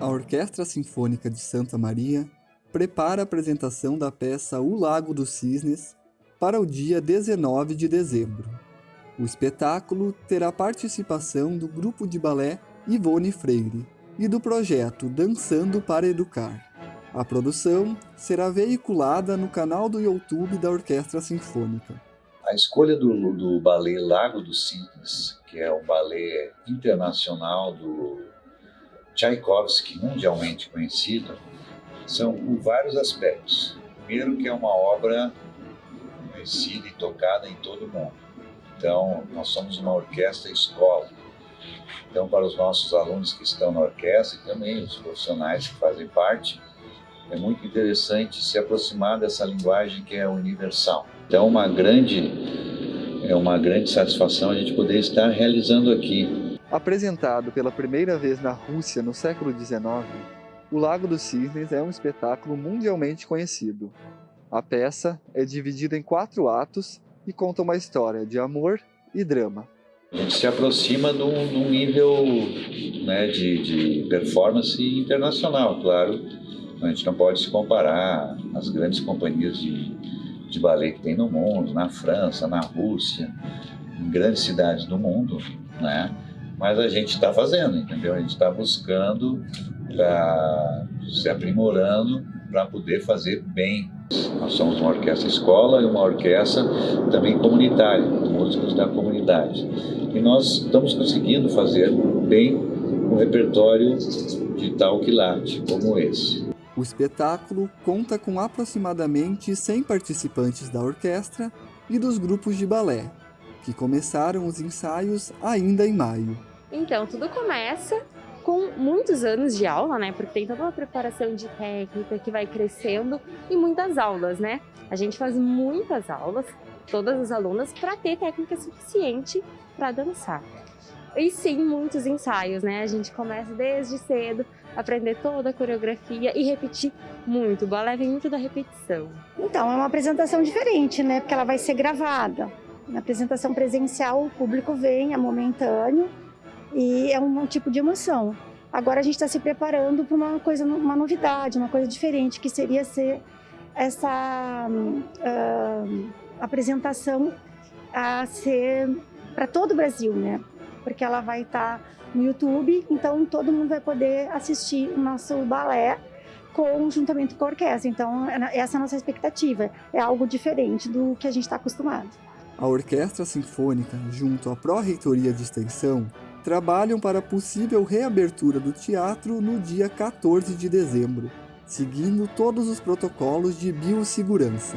A Orquestra Sinfônica de Santa Maria prepara a apresentação da peça O Lago dos Cisnes para o dia 19 de dezembro. O espetáculo terá participação do grupo de balé Ivone Freire e do projeto Dançando para Educar. A produção será veiculada no canal do YouTube da Orquestra Sinfônica. A escolha do, do balé Lago dos Cisnes, que é um balé internacional do Tchaikovsky, mundialmente conhecido, são por vários aspectos. Primeiro que é uma obra conhecida e tocada em todo o mundo. Então, nós somos uma orquestra escola. Então, para os nossos alunos que estão na orquestra e também os profissionais que fazem parte, é muito interessante se aproximar dessa linguagem que é universal. Então, uma grande, é uma grande satisfação a gente poder estar realizando aqui. Apresentado pela primeira vez na Rússia no século XIX, o Lago dos Cisnes é um espetáculo mundialmente conhecido. A peça é dividida em quatro atos e conta uma história de amor e drama. A gente se aproxima de um, nível né, de, de performance internacional, claro. A gente não pode se comparar às grandes companhias de, de ballet que tem no mundo, na França, na Rússia, em grandes cidades do mundo, né? Mas a gente está fazendo, entendeu? A gente está buscando está se aprimorando para poder fazer bem. Nós somos uma orquestra escola e uma orquestra também comunitária, músicos da comunidade. E nós estamos conseguindo fazer bem um repertório de tal quilate como esse. O espetáculo conta com aproximadamente 100 participantes da orquestra e dos grupos de balé, que começaram os ensaios ainda em maio. Então, tudo começa com muitos anos de aula, né? Porque tem toda uma preparação de técnica que vai crescendo e muitas aulas, né? A gente faz muitas aulas, todas as alunas, para ter técnica suficiente para dançar. E sim, muitos ensaios, né? A gente começa desde cedo, aprender toda a coreografia e repetir muito. O balé vem muito da repetição. Então, é uma apresentação diferente, né? Porque ela vai ser gravada. Na apresentação presencial, o público vem, é momentâneo, e é um, um tipo de emoção. Agora a gente está se preparando para uma coisa, uma novidade, uma coisa diferente, que seria ser essa uh, apresentação a ser para todo o Brasil, né? Porque ela vai estar tá no YouTube, então todo mundo vai poder assistir o nosso balé com juntamente com a orquestra. Então essa é a nossa expectativa, é algo diferente do que a gente está acostumado. A Orquestra Sinfônica, junto à Pró-Reitoria de Extensão, trabalham para a possível reabertura do teatro no dia 14 de dezembro, seguindo todos os protocolos de biossegurança.